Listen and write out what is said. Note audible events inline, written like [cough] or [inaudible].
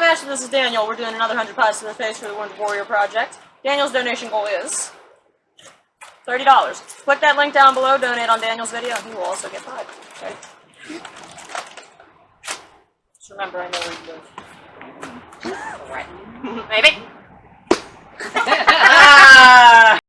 Hi, Master. This is Daniel. We're doing another 100 pies to the face for the Wounded Warrior Project. Daniel's donation goal is $30. Click that link down below, donate on Daniel's video, and he will also get five. Okay? Just remember, I know where you live. [laughs] Alright. [laughs] Maybe.